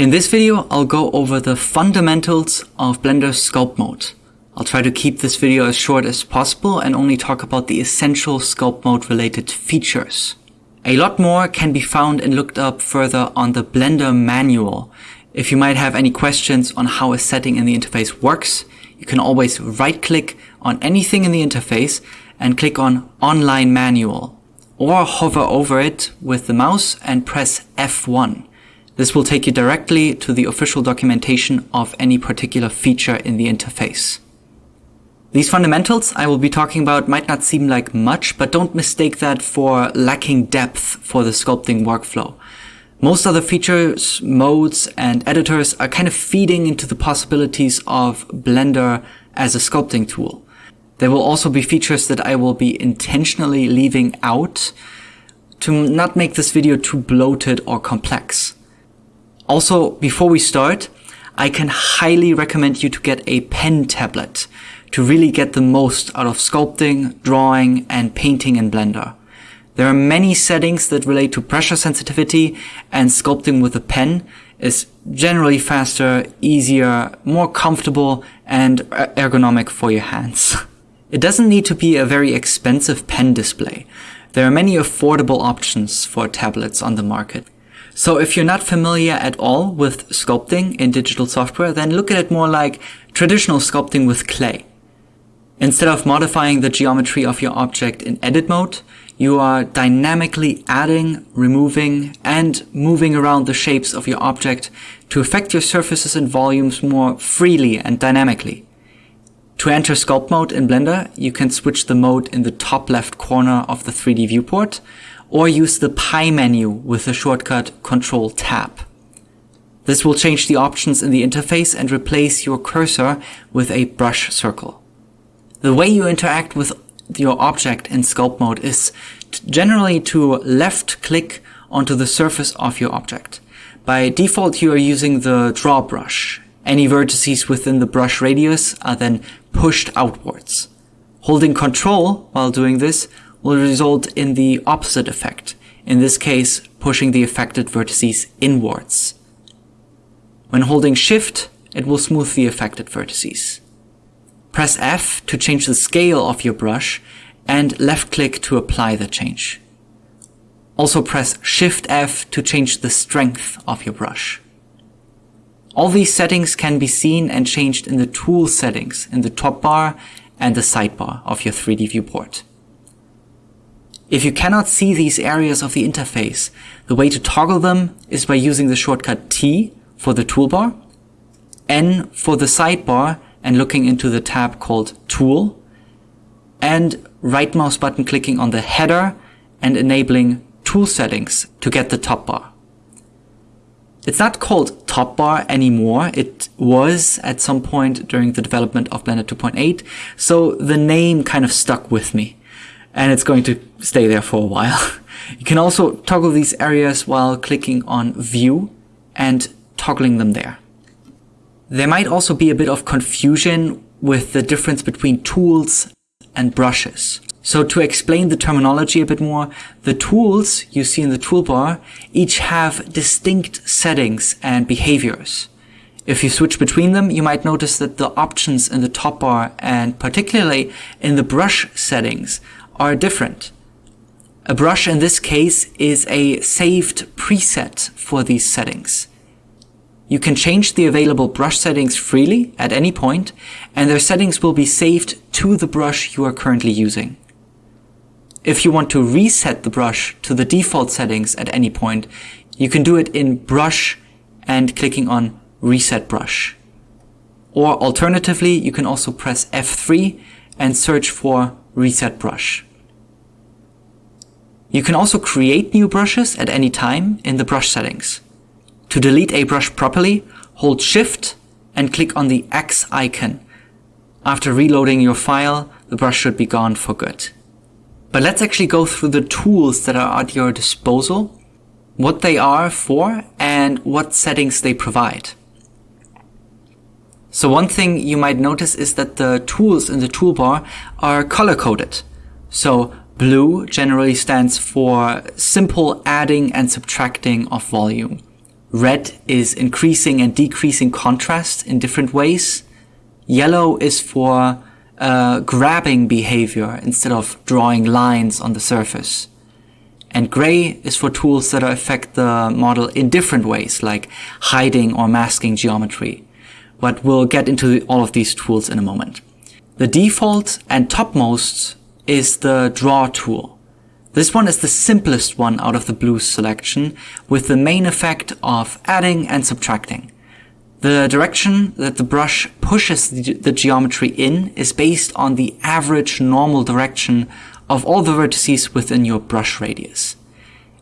In this video, I'll go over the fundamentals of Blender Sculpt Mode. I'll try to keep this video as short as possible and only talk about the essential Sculpt Mode related features. A lot more can be found and looked up further on the Blender manual. If you might have any questions on how a setting in the interface works, you can always right click on anything in the interface and click on Online Manual or hover over it with the mouse and press F1. This will take you directly to the official documentation of any particular feature in the interface. These fundamentals I will be talking about might not seem like much, but don't mistake that for lacking depth for the sculpting workflow. Most other features, modes, and editors are kind of feeding into the possibilities of Blender as a sculpting tool. There will also be features that I will be intentionally leaving out to not make this video too bloated or complex. Also, before we start, I can highly recommend you to get a pen tablet to really get the most out of sculpting, drawing, and painting in Blender. There are many settings that relate to pressure sensitivity and sculpting with a pen is generally faster, easier, more comfortable, and er-, ergonomic for your hands. It doesn't need to be a very expensive pen display. There are many affordable options for tablets on the market. So if you're not familiar at all with sculpting in digital software, then look at it more like traditional sculpting with clay. Instead of modifying the geometry of your object in edit mode, you are dynamically adding, removing, and moving around the shapes of your object to affect your surfaces and volumes more freely and dynamically. To enter sculpt mode in Blender, you can switch the mode in the top left corner of the 3D viewport, or use the pie menu with the shortcut Control Tab. This will change the options in the interface and replace your cursor with a brush circle. The way you interact with your object in sculpt mode is generally to left click onto the surface of your object. By default, you are using the draw brush. Any vertices within the brush radius are then pushed outwards. Holding control while doing this will result in the opposite effect, in this case pushing the affected vertices inwards. When holding shift, it will smooth the affected vertices. Press F to change the scale of your brush and left click to apply the change. Also press Shift F to change the strength of your brush. All these settings can be seen and changed in the tool settings in the top bar and the sidebar of your 3D viewport. If you cannot see these areas of the interface, the way to toggle them is by using the shortcut T for the toolbar, N for the sidebar and looking into the tab called Tool, and right mouse button clicking on the header and enabling tool settings to get the top bar. It's not called top bar anymore. It was at some point during the development of Blender 2.8, so the name kind of stuck with me and it's going to stay there for a while. you can also toggle these areas while clicking on view and toggling them there. There might also be a bit of confusion with the difference between tools and brushes. So to explain the terminology a bit more, the tools you see in the toolbar each have distinct settings and behaviors. If you switch between them, you might notice that the options in the top bar and particularly in the brush settings are different. A brush in this case is a saved preset for these settings. You can change the available brush settings freely at any point, and their settings will be saved to the brush you are currently using. If you want to reset the brush to the default settings at any point, you can do it in Brush and clicking on Reset Brush. Or alternatively, you can also press F3 and search for Reset Brush. You can also create new brushes at any time in the brush settings. To delete a brush properly, hold Shift and click on the X icon. After reloading your file, the brush should be gone for good. But let's actually go through the tools that are at your disposal, what they are for, and what settings they provide. So one thing you might notice is that the tools in the toolbar are color-coded. So Blue generally stands for simple adding and subtracting of volume. Red is increasing and decreasing contrast in different ways. Yellow is for uh, grabbing behavior instead of drawing lines on the surface. And gray is for tools that affect the model in different ways, like hiding or masking geometry. But we'll get into all of these tools in a moment. The default and topmost is the draw tool. This one is the simplest one out of the blues selection, with the main effect of adding and subtracting. The direction that the brush pushes the, the, geometry in is based on the average normal direction of all the vertices within your brush radius.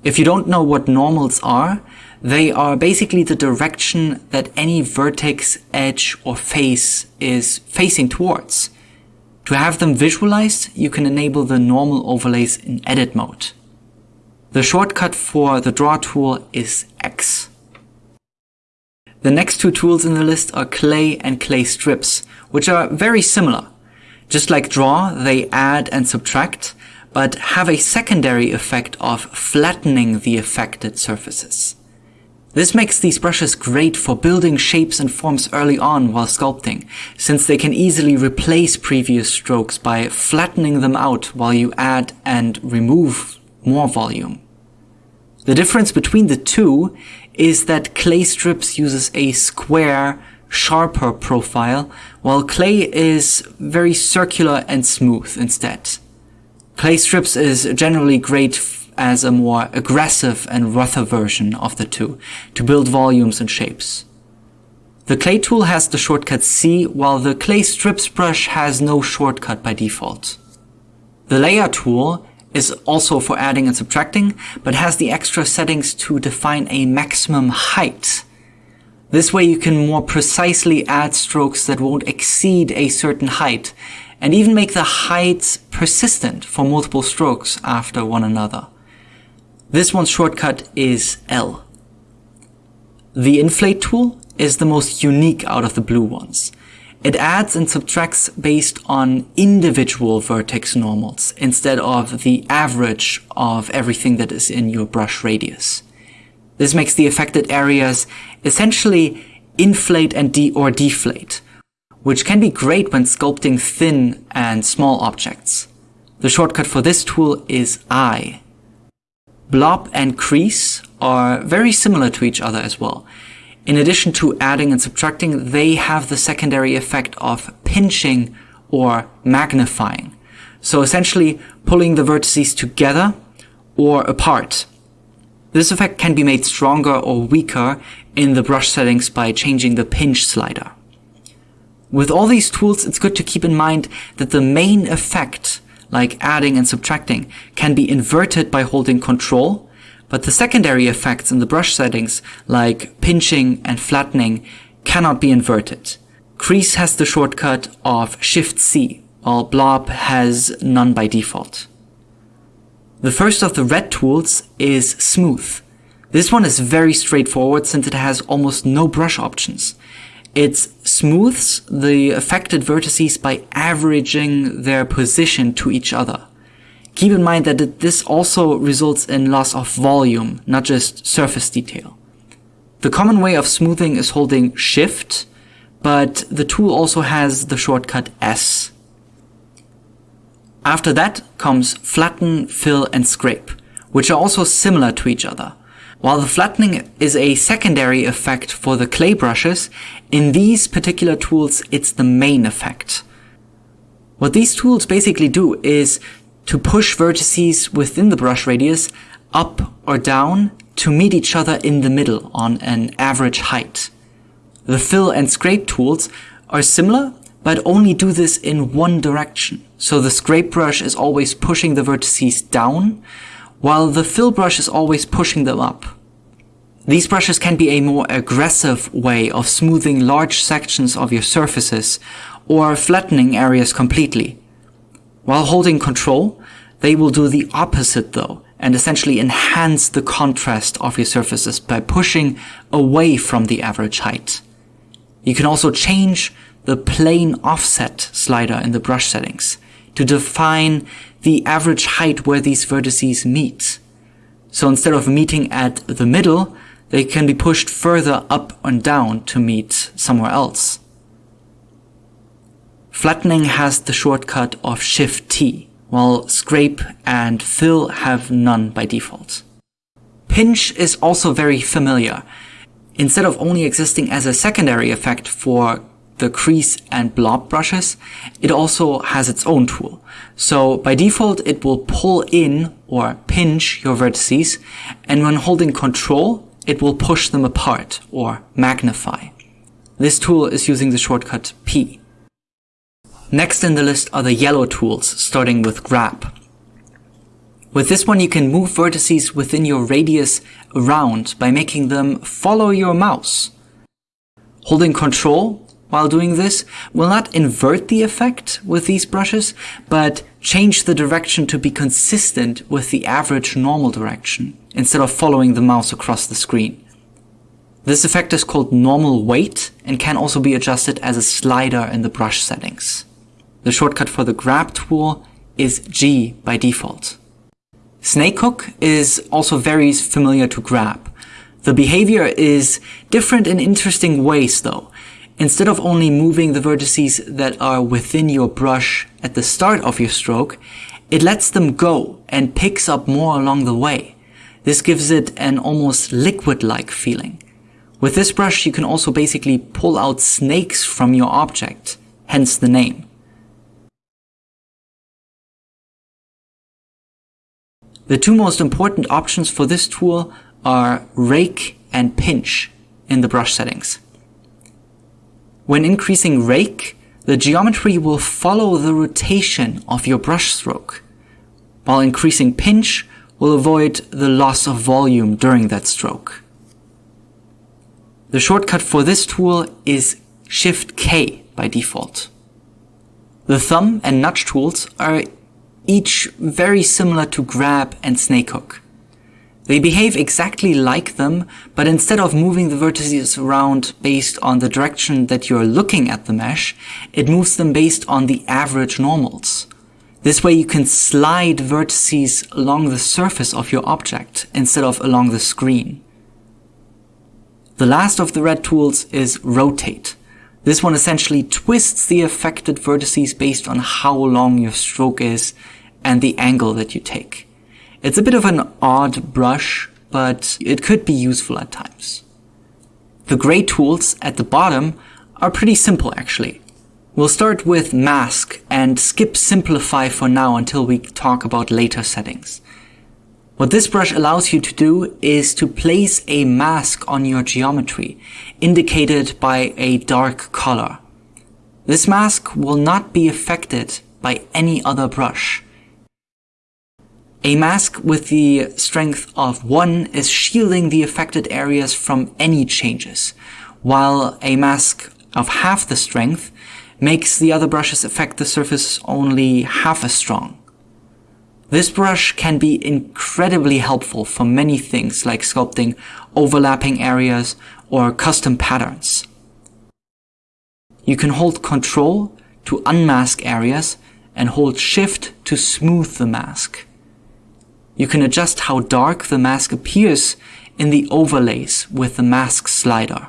If you don't know what normals are, they are basically the direction that any vertex, edge, or face is facing towards. To have them visualized, you can enable the normal overlays in edit mode. The shortcut for the draw tool is X. The next two tools in the list are clay and clay strips, which are very similar. Just like draw, they add and subtract, but have a secondary effect of flattening the affected surfaces. This makes these brushes great for building shapes and forms early on while sculpting, since they can easily replace previous strokes by flattening them out while you add and remove more volume. The difference between the two is that clay strips uses a square, sharper profile, while clay is very circular and smooth instead. Clay strips is generally great as a more aggressive and rougher version of the two to build volumes and shapes. The clay tool has the shortcut C, while the clay strips brush has no shortcut by default. The layer tool is also for adding and subtracting, but has the extra settings to define a maximum height. This way you can more precisely add strokes that won't exceed a certain height and even make the heights persistent for multiple strokes after one another. This one's shortcut is L. The inflate tool is the most unique out of the blue ones. It adds and subtracts based on individual vertex normals instead of the average of everything that is in your brush radius. This makes the affected areas essentially inflate and de or deflate, which can be great when sculpting thin and small objects. The shortcut for this tool is I. Blob and crease are very similar to each other as well. In addition to adding and subtracting, they have the secondary effect of pinching or magnifying. So essentially pulling the vertices together or apart. This effect can be made stronger or weaker in the brush settings by changing the pinch slider. With all these tools, it's good to keep in mind that the main effect, like adding and subtracting, can be inverted by holding control, but the secondary effects in the brush settings, like pinching and flattening, cannot be inverted. Crease has the shortcut of Shift-C, while Blob has none by default. The first of the red tools is Smooth. This one is very straightforward since it has almost no brush options. It smooths the affected vertices by averaging their position to each other. Keep in mind that this also results in loss of volume, not just surface detail. The common way of smoothing is holding Shift, but the tool also has the shortcut S. After that comes flatten, fill, and scrape, which are also similar to each other. While the flattening is a secondary effect for the clay brushes, in these particular tools it's the main effect. What these tools basically do is to push vertices within the brush radius up or down to meet each other in the middle on an average height. The fill and scrape tools are similar, but only do this in one direction. So the scrape brush is always pushing the vertices down, while the fill brush is always pushing them up. These brushes can be a more aggressive way of smoothing large sections of your surfaces or flattening areas completely. While holding control, they will do the opposite though and essentially enhance the contrast of your surfaces by pushing away from the average height. You can also change the plane offset slider in the brush settings to define the average height where these vertices meet. So instead of meeting at the middle, they can be pushed further up and down to meet somewhere else. Flattening has the shortcut of Shift T, while Scrape and Fill have none by default. Pinch is also very familiar. Instead of only existing as a secondary effect for the crease and blob brushes, it also has its own tool. So by default, it will pull in or pinch your vertices, and when holding control, it will push them apart or magnify. This tool is using the shortcut P. Next in the list are the yellow tools, starting with grab. With this one you can move vertices within your radius around by making them follow your mouse. Holding control while doing this will not invert the effect with these brushes, but change the direction to be consistent with the average normal direction, instead of following the mouse across the screen. This effect is called normal weight and can also be adjusted as a slider in the brush settings. The shortcut for the grab tool is G by default. Snake hook is also very familiar to grab. The behavior is different in interesting ways though. Instead of only moving the vertices that are within your brush at the start of your stroke, it lets them go and picks up more along the way. This gives it an almost liquid-like feeling. With this brush you can also basically pull out snakes from your object, hence the name. The two most important options for this tool are rake and pinch in the brush settings. When increasing rake, the geometry will follow the rotation of your brush stroke, while increasing pinch will avoid the loss of volume during that stroke. The shortcut for this tool is Shift K by default. The thumb and nudge tools are each very similar to grab and snake hook. They behave exactly like them, but instead of moving the vertices around based on the direction that you're looking at the mesh, it moves them based on the average normals. This way you can slide vertices along the surface of your object instead of along the screen. The last of the red tools is rotate. This one essentially twists the affected vertices based on how long your stroke is and the angle that you take. It's a bit of an odd brush, but it could be useful at times. The gray tools at the bottom are pretty simple actually. We'll start with mask and skip simplify for now until we talk about later settings. What this brush allows you to do is to place a mask on your geometry, indicated by a dark color. This mask will not be affected by any other brush. A mask with the strength of 1 is shielding the affected areas from any changes, while a mask of half the strength makes the other brushes affect the surface only half as strong. This brush can be incredibly helpful for many things like sculpting overlapping areas or custom patterns. You can hold Ctrl to unmask areas and hold Shift to smooth the mask. You can adjust how dark the mask appears in the overlays with the mask slider.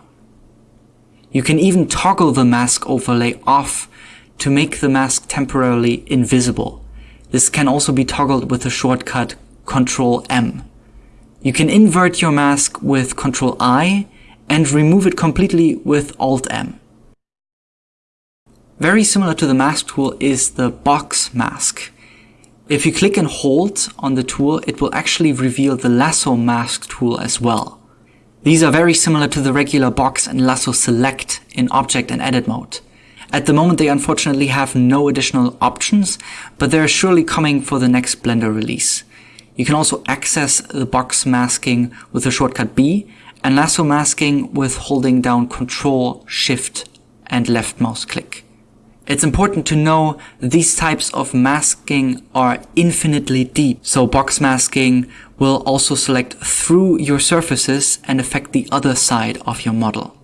You can even toggle the mask overlay off to make the mask temporarily invisible. This can also be toggled with the shortcut Ctrl M. You can invert your mask with Ctrl I and remove it completely with Alt M. Very similar to the mask tool is the box mask. If you click and hold on the tool, it will actually reveal the lasso mask tool as well. These are very similar to the regular box and lasso select in object and edit mode. At the moment they unfortunately have no additional options, but they're surely coming for the next Blender release. You can also access the box masking with the shortcut B and lasso masking with holding down Ctrl, Shift and left mouse click. It's important to know these types of masking are infinitely deep. So box masking will also select through your surfaces and affect the other side of your model.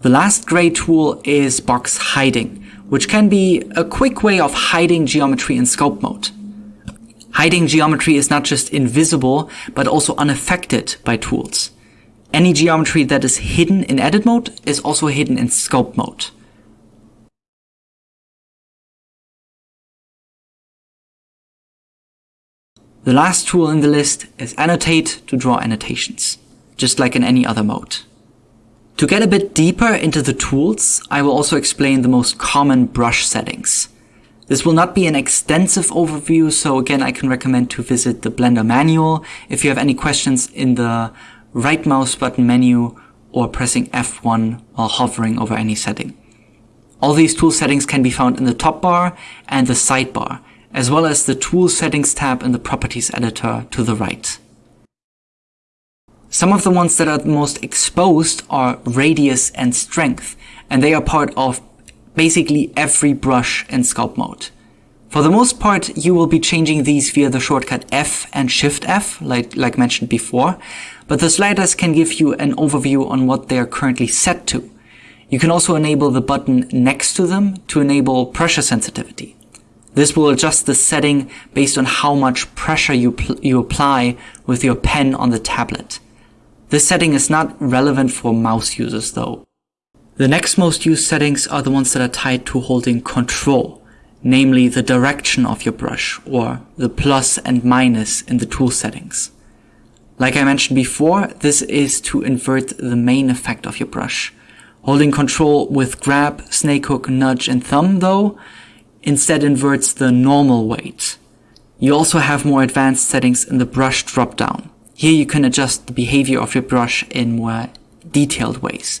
The last gray tool is box hiding, which can be a quick way of hiding geometry in sculpt mode. Hiding geometry is not just invisible, but also unaffected by tools. Any geometry that is hidden in edit mode is also hidden in sculpt mode. The last tool in the list is Annotate to draw annotations, just like in any other mode. To get a bit deeper into the tools, I will also explain the most common brush settings. This will not be an extensive overview, so again I can recommend to visit the Blender manual if you have any questions in the right mouse button menu or pressing F1 while hovering over any setting. All these tool settings can be found in the top bar and the sidebar, as well as the Tool Settings tab in the Properties editor to the right. Some of the ones that are most exposed are radius and strength, and they are part of basically every brush in sculpt mode. For the most part, you will be changing these via the shortcut F and Shift F, like, like mentioned before, but the sliders can give you an overview on what they are currently set to. You can also enable the button next to them to enable pressure sensitivity. This will adjust the setting based on how much pressure you, you apply with your pen on the tablet. This setting is not relevant for mouse users though. The next most used settings are the ones that are tied to holding control, namely the direction of your brush or the plus and minus in the tool settings. Like I mentioned before, this is to invert the main effect of your brush. Holding control with grab, snake hook, nudge and thumb though instead inverts the normal weight. You also have more advanced settings in the brush dropdown. Here you can adjust the behavior of your brush in more detailed ways.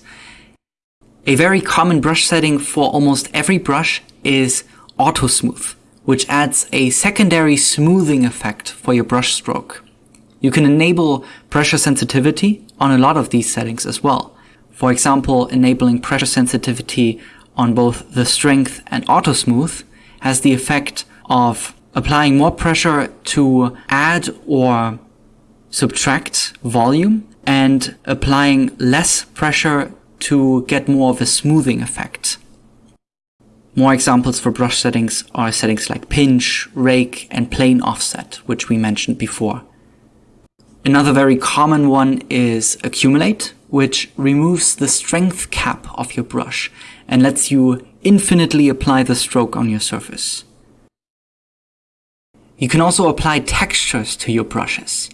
A very common brush setting for almost every brush is auto smooth, which adds a secondary smoothing effect for your brush stroke. You can enable pressure sensitivity on a lot of these settings as well. For example, enabling pressure sensitivity on both the strength and auto smooth has the effect of applying more pressure to add or subtract volume and applying less pressure to get more of a smoothing effect. More examples for brush settings are settings like pinch, rake, and plane offset, which we mentioned before. Another very common one is accumulate, which removes the strength cap of your brush and lets you infinitely apply the stroke on your surface. You can also apply textures to your brushes.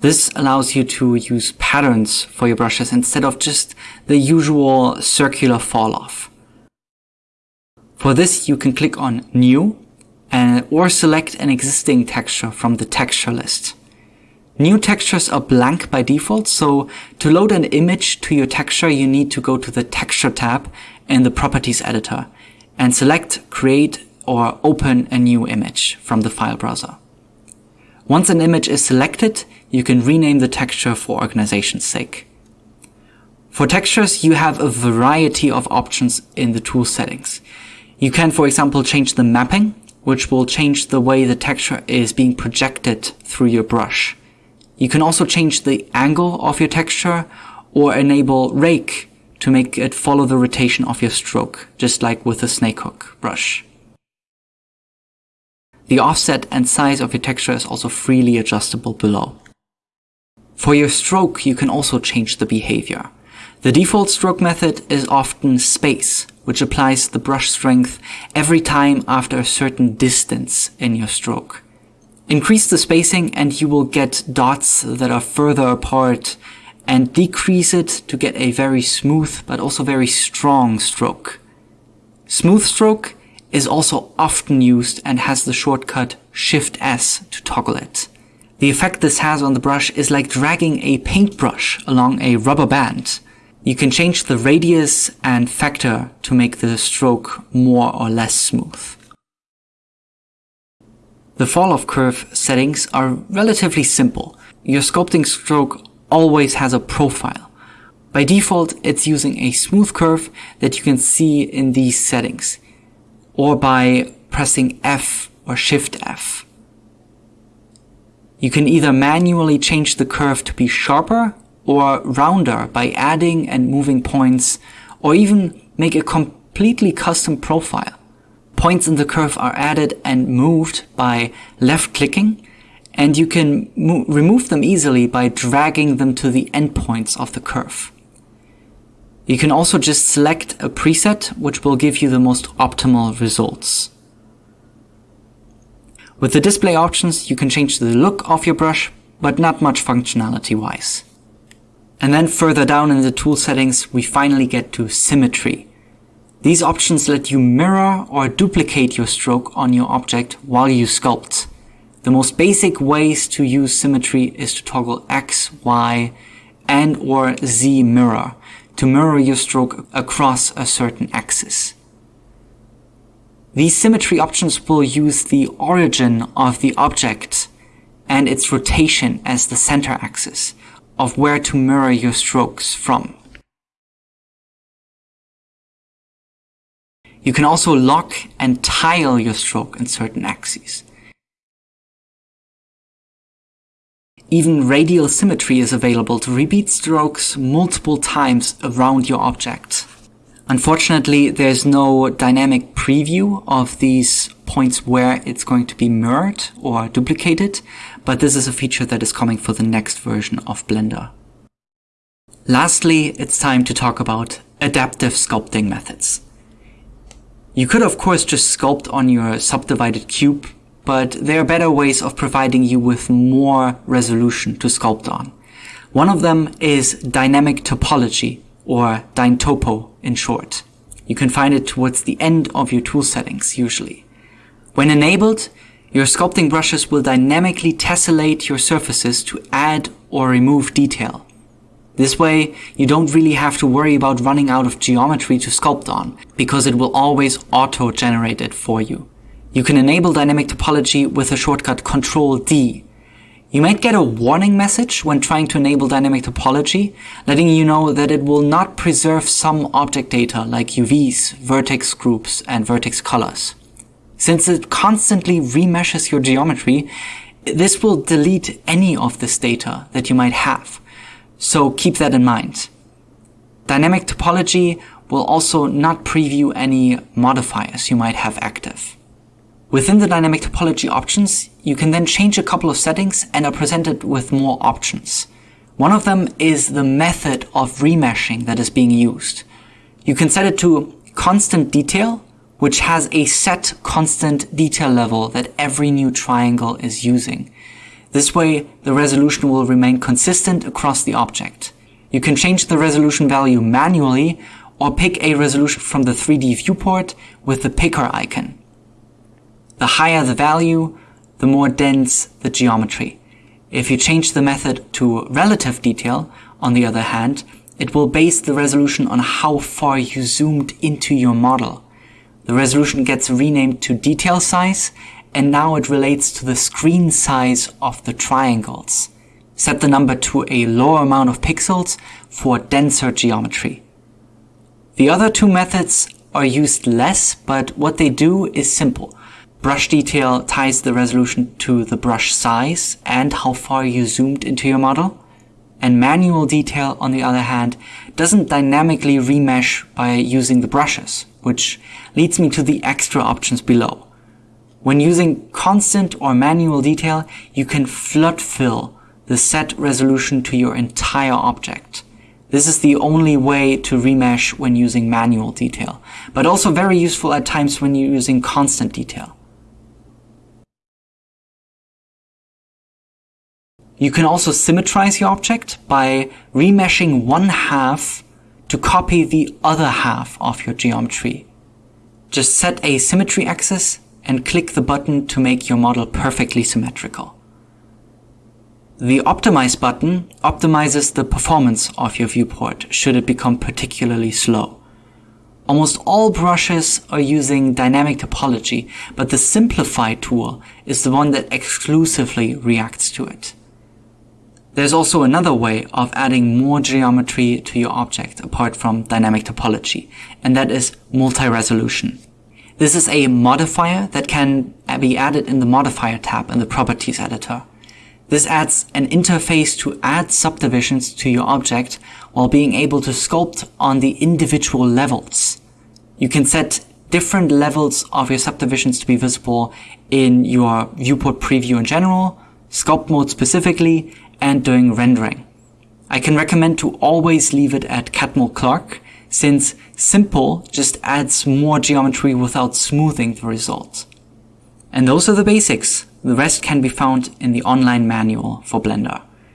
This allows you to use patterns for your brushes instead of just the usual circular fall off. For this, you can click on New and, or select an existing texture from the texture list. New textures are blank by default, so to load an image to your texture, you need to go to the Texture tab in the Properties editor and select Create or Open a new image from the file browser. Once an image is selected, you can rename the texture for organization's sake. For textures, you have a variety of options in the tool settings. You can, for example, change the mapping, which will change the way the texture is being projected through your brush. You can also change the angle of your texture or enable rake to make it follow the rotation of your stroke, just like with a snake hook brush. The offset and size of your texture is also freely adjustable below. For your stroke, you can also change the behavior. The default stroke method is often space, which applies the brush strength every time after a certain distance in your stroke. Increase the spacing and you will get dots that are further apart and decrease it to get a very smooth but also very strong stroke. Smooth stroke is also often used and has the shortcut Shift S to toggle it. The effect this has on the brush is like dragging a paintbrush along a rubber band. You can change the radius and factor to make the stroke more or less smooth. The fall-off curve settings are relatively simple. Your sculpting stroke always has a profile. By default, it's using a smooth curve that you can see in these settings, or by pressing F or Shift F. You can either manually change the curve to be sharper or rounder by adding and moving points, or even make a completely custom profile. Points in the curve are added and moved by left clicking and you can remove them easily by dragging them to the endpoints of the curve. You can also just select a preset which will give you the most optimal results. With the display options, you can change the look of your brush, but not much functionality wise. And then further down in the tool settings, we finally get to symmetry. These options let you mirror or duplicate your stroke on your object while you sculpt. The most basic ways to use symmetry is to toggle X, Y, and or Z mirror to mirror your stroke across a certain axis. These symmetry options will use the origin of the object and its rotation as the center axis of where to mirror your strokes from. You can also lock and tile your stroke in certain axes. Even radial symmetry is available to repeat strokes multiple times around your object. Unfortunately, there's no dynamic preview of these points where it's going to be mirrored or duplicated, but this is a feature that is coming for the next version of Blender. Lastly, it's time to talk about adaptive sculpting methods. You could of course just sculpt on your subdivided cube, but there are better ways of providing you with more resolution to sculpt on. One of them is dynamic topology, or DynTopo in short. You can find it towards the end of your tool settings usually. When enabled, your sculpting brushes will dynamically tessellate your surfaces to add or remove detail. This way, you don't really have to worry about running out of geometry to sculpt on, because it will always auto-generate it for you. You can enable dynamic topology with the shortcut Ctrl D. You might get a warning message when trying to enable dynamic topology, letting you know that it will not preserve some object data like UVs, vertex groups, and vertex colors. Since it constantly remeshes your geometry, this will delete any of this data that you might have. So keep that in mind. Dynamic topology will also not preview any modifiers you might have active. Within the dynamic topology options, you can then change a couple of settings and are presented with more options. One of them is the method of remeshing that is being used. You can set it to constant detail, which has a set constant detail level that every new triangle is using. This way, the resolution will remain consistent across the object. You can change the resolution value manually or pick a resolution from the 3D viewport with the picker icon. The higher the value, the more dense the geometry. If you change the method to relative detail, on the other hand, it will base the resolution on how far you zoomed into your model. The resolution gets renamed to detail size and now it relates to the screen size of the triangles. Set the number to a lower amount of pixels for denser geometry. The other two methods are used less, but what they do is simple. Brush detail ties the resolution to the brush size and how far you zoomed into your model. And manual detail, on the other hand, doesn't dynamically remesh by using the brushes, which leads me to the extra options below. When using constant or manual detail, you can flood fill the set resolution to your entire object. This is the only way to remesh when using manual detail, but also very useful at times when you're using constant detail. You can also symmetrize your object by remeshing one half to copy the other half of your geometry. Just set a symmetry axis and click the button to make your model perfectly symmetrical. The Optimize button optimizes the performance of your viewport should it become particularly slow. Almost all brushes are using dynamic topology, but the Simplify tool is the one that exclusively reacts to it. There's also another way of adding more geometry to your object apart from dynamic topology, and that is multi-resolution. This is a modifier that can be added in the modifier tab in the properties editor. This adds an interface to add subdivisions to your object while being able to sculpt on the individual levels. You can set different levels of your subdivisions to be visible in your viewport preview in general, sculpt mode specifically, and during rendering. I can recommend to always leave it at Catmull Clark, since simple just adds more geometry without smoothing the result. And those are the basics. The rest can be found in the online manual for Blender.